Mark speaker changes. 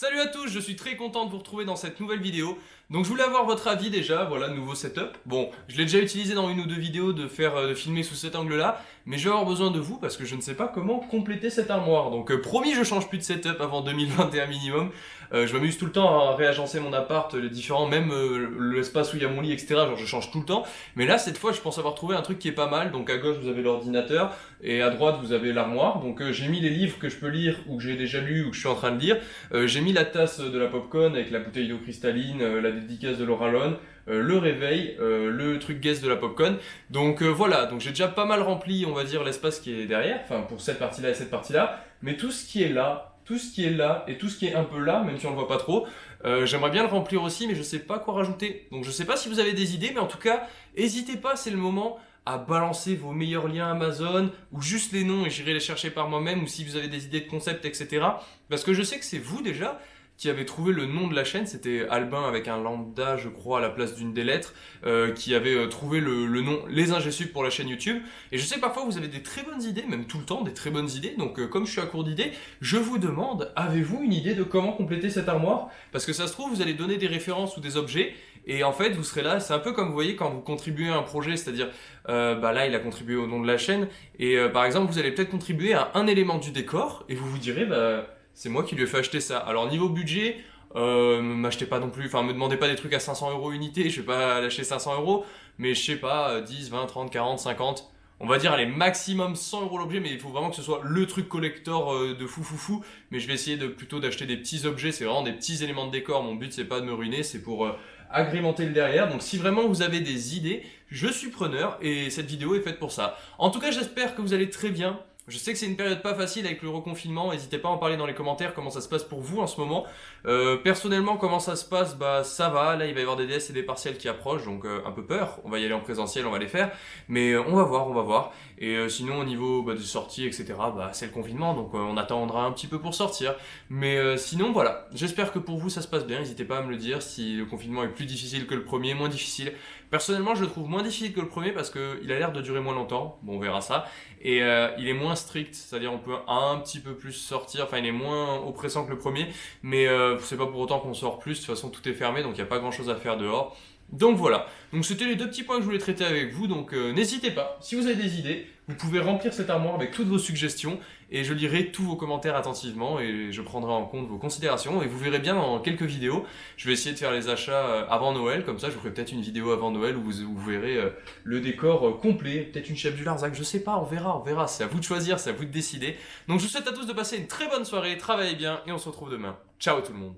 Speaker 1: Salut à tous, je suis très content de vous retrouver dans cette nouvelle vidéo. Donc je voulais avoir votre avis déjà, voilà, nouveau setup. Bon, je l'ai déjà utilisé dans une ou deux vidéos de faire euh, de filmer sous cet angle-là, mais je vais avoir besoin de vous parce que je ne sais pas comment compléter cette armoire. Donc euh, promis, je change plus de setup avant 2021 minimum. Euh, je m'amuse tout le temps à réagencer mon appart, les différents, même l'espace où il y a mon lit, etc. Genre je change tout le temps. Mais là, cette fois, je pense avoir trouvé un truc qui est pas mal. Donc à gauche, vous avez l'ordinateur et à droite, vous avez l'armoire. Donc j'ai mis les livres que je peux lire ou que j'ai déjà lu ou que je suis en train de lire. j'ai la tasse de la popcorn avec la bouteille d'eau cristalline, la dédicace de Laura euh, le réveil, euh, le truc guest de la popcorn. Donc euh, voilà, donc j'ai déjà pas mal rempli, on va dire, l'espace qui est derrière, enfin pour cette partie-là et cette partie-là, mais tout ce qui est là, tout ce qui est là et tout ce qui est un peu là, même si on le voit pas trop, j'aimerais bien le remplir aussi, mais je sais pas quoi rajouter. Donc je sais pas si vous avez des idées, mais en tout cas, n'hésitez pas, c'est le moment à balancer vos meilleurs liens Amazon ou juste les noms et j'irai les chercher par moi-même ou si vous avez des idées de concept, etc. Parce que je sais que c'est vous déjà qui avait trouvé le nom de la chaîne, c'était Albin avec un lambda, je crois, à la place d'une des lettres, euh, qui avait euh, trouvé le, nom Les Ingesub pour la chaîne YouTube. Et je sais parfois vous avez des très bonnes idées, même tout le temps, des très bonnes idées. Donc euh, comme je suis à court d'idées, je vous demande, avez-vous une idée de comment compléter cette armoire? Parce que ça se trouve, vous allez donner des références ou des objets, et en fait, vous serez là, c'est un peu comme vous voyez quand vous contribuez à un projet, c'est-à-dire, bah là, il a contribué au nom de la chaîne, et par exemple, vous allez peut-être contribuer à un élément du décor, et vous vous direz, bah c'est moi qui lui ai fait acheter ça. Alors niveau budget, euh, m'achetez pas non plus, enfin me demandez pas des trucs à 500 euros unité, je vais pas lâcher 500 euros, mais je sais pas, 10, 20, 30, 40, 50, on va dire allez maximum 100 euros l'objet, mais il faut vraiment que ce soit le truc collector euh, de fou fou fou, mais je vais essayer de plutôt d'acheter des petits objets, c'est vraiment des petits éléments de décor, mon but c'est pas de me ruiner, c'est pour euh, agrémenter le derrière, donc si vraiment vous avez des idées, je suis preneur, et cette vidéo est faite pour ça. En tout cas j'espère que vous allez très bien, je sais que c'est une période pas facile avec le reconfinement, n'hésitez pas à en parler dans les commentaires comment ça se passe pour vous en ce moment. Euh, personnellement, comment ça se passe? Bah ça va, là il va y avoir des DS et des partiels qui approchent, donc euh, un peu peur. On va y aller en présentiel, on va les faire, mais euh, on va voir, on va voir. Et sinon au niveau bah, des sorties, etc., bah, c'est le confinement, donc on attendra un petit peu pour sortir. Mais sinon voilà, j'espère que pour vous ça se passe bien, n'hésitez pas à me le dire si le confinement est plus difficile que le premier, moins difficile. Personnellement je le trouve moins difficile que le premier parce qu'il a l'air de durer moins longtemps, bon on verra ça. Et il est moins strict, c'est-à-dire on peut un petit peu plus sortir, enfin il est moins oppressant que le premier, mais euh, c'est pas pour autant qu'on sort plus, de toute façon tout est fermé, donc il n'y a pas grand-chose à faire dehors. Donc voilà, donc c'était les deux petits points que je voulais traiter avec vous, donc euh, n'hésitez pas, si vous avez des idées, vous pouvez remplir cette armoire avec toutes vos suggestions, et je lirai tous vos commentaires attentivement, et je prendrai en compte vos considérations, et vous verrez bien dans quelques vidéos, je vais essayer de faire les achats euh, avant Noël, comme ça je vous ferai peut-être une vidéo avant Noël où vous, verrez euh, le décor complet, peut-être une chef du Larzac, je sais pas, on verra, on verra, c'est à vous de choisir, c'est à vous de décider. Donc je vous souhaite à tous de passer une très bonne soirée, travaillez bien, et on se retrouve demain. Ciao tout le monde